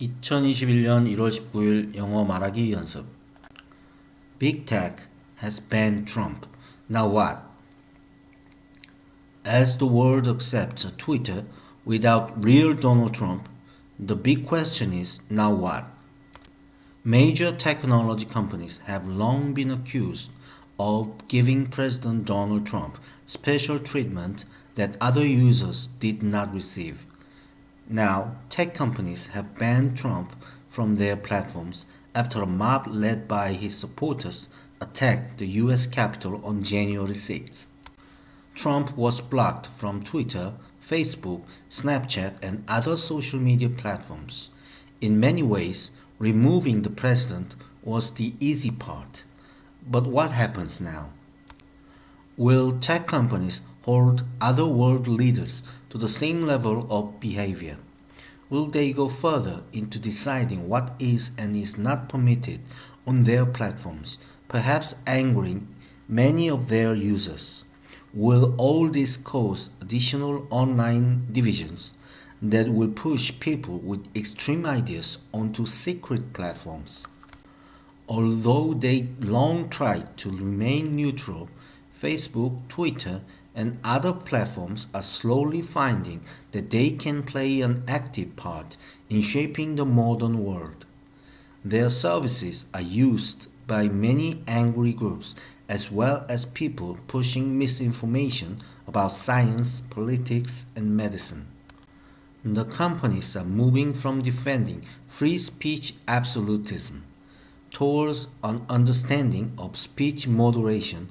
2021년 1월 19일 영어 말하기 연습 Big Tech has banned Trump. Now what? As the world accepts Twitter without real Donald Trump, the big question is now what? Major technology companies have long been accused of giving President Donald Trump special treatment that other users did not receive. Now, tech companies have banned Trump from their platforms after a mob led by his supporters attacked the US Capitol on January 6. Trump was blocked from Twitter, Facebook, Snapchat, and other social media platforms. In many ways, removing the president was the easy part. But what happens now? Will tech companies hold other world leaders to the same level of behavior? Will they go further into deciding what is and is not permitted on their platforms, perhaps angering many of their users? Will all this cause additional online divisions that will push people with extreme ideas onto secret platforms? Although they long tried to remain neutral, Facebook, Twitter, and other platforms are slowly finding that they can play an active part in shaping the modern world. Their services are used by many angry groups as well as people pushing misinformation about science, politics, and medicine. The companies are moving from defending free speech absolutism towards an understanding of speech moderation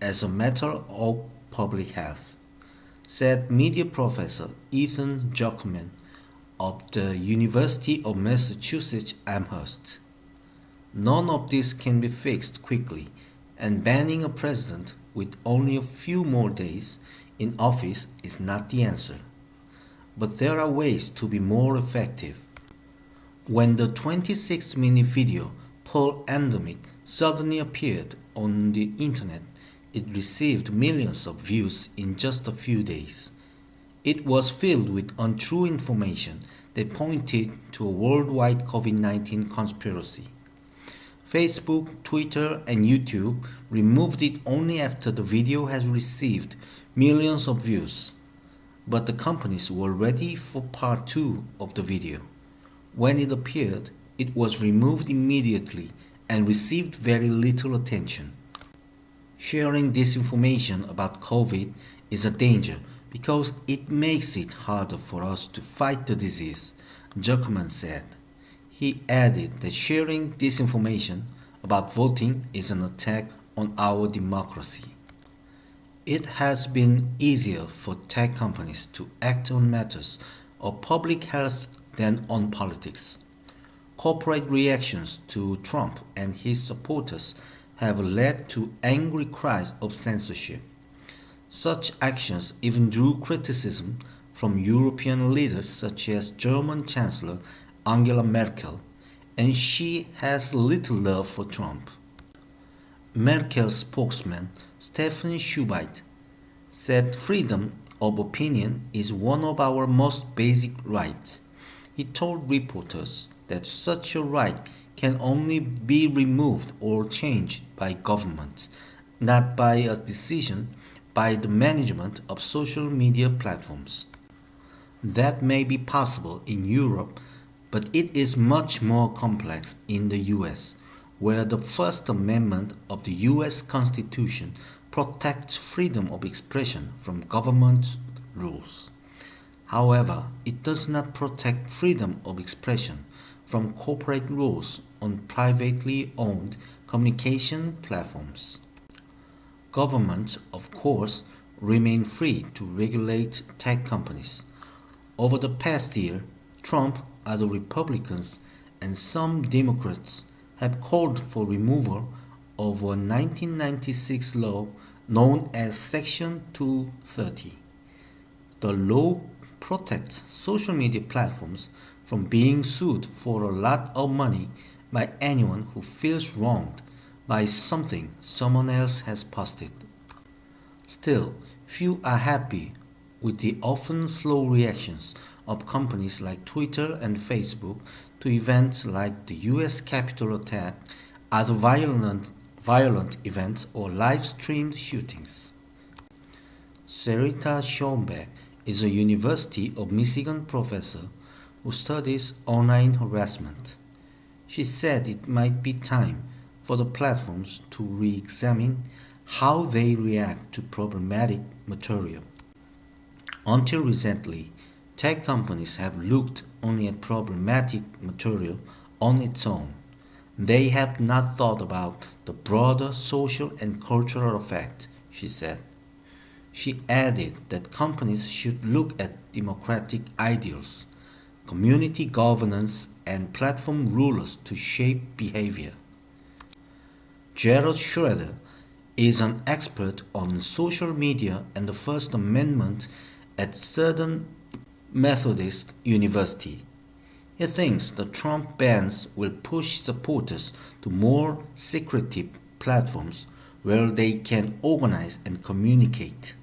as a matter of public health, said media professor Ethan Zuckerman of the University of Massachusetts Amherst. None of this can be fixed quickly, and banning a president with only a few more days in office is not the answer. But there are ways to be more effective. When the 26 minute video Plandemic suddenly appeared on the internet it received millions of views in just a few days. It was filled with untrue information that pointed to a worldwide COVID 19 conspiracy. Facebook, Twitter, and YouTube removed it only after the video has received millions of views. But the companies were ready for part 2 of the video. When it appeared, it was removed immediately and received very little attention. Sharing disinformation about COVID is a danger because it makes it harder for us to fight the disease, Zuckerman said. He added that sharing disinformation about voting is an attack on our democracy. It has been easier for tech companies to act on matters of public health than on politics. Corporate reactions to Trump and his supporters have led to angry cries of censorship. Such actions even drew criticism from European leaders such as German Chancellor Angela Merkel, and she has little love for Trump. Merkel's spokesman Steffen Seibert said freedom of opinion is one of our most basic rights. He told reporters that such a right can only be removed or changed by governments, not by a decision by the management of social media platforms. That may be possible in Europe, but it is much more complex in the US, where the First Amendment of the US Constitution protects freedom of expression from government rules. However, it does not protect freedom of expression from corporate rules on privately owned communication platforms. Governments, of course, remain free to regulate tech companies. Over the past year, Trump, other Republicans, and some Democrats have called for removal of a 1996 law known as Section 230. The law protects social media platforms from being sued for a lot of money by anyone who feels wronged by something someone else has posted. Still, few are happy with the often slow reactions of companies like Twitter and Facebook to events like the US Capitol attack, other violent, violent events, or live streamed shootings. Sarita Schoenebeck is a University of Michigan professor who studies online harassment. She said it might be time for the platforms to re examine how they react to problematic material. Until recently, tech companies have looked only at problematic material on its own. They have not thought about the broader social and cultural effect, she said. She added that companies should look at democratic ideals, community governance, and platform rulers to shape behavior. Jared Schroeder is an expert on social media and the First Amendment at Southern Methodist University. He thinks the Trump bans will push supporters to more secretive platforms where they can organize and communicate.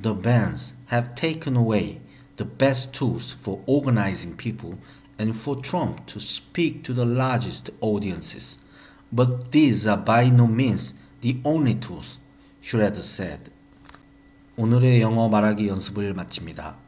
The bans have taken away the best tools for organizing people and for Trump to speak to the largest audiences. But these are by no means the only tools, Schroeder said. 오늘의 영어 말하기 연습을 마칩니다.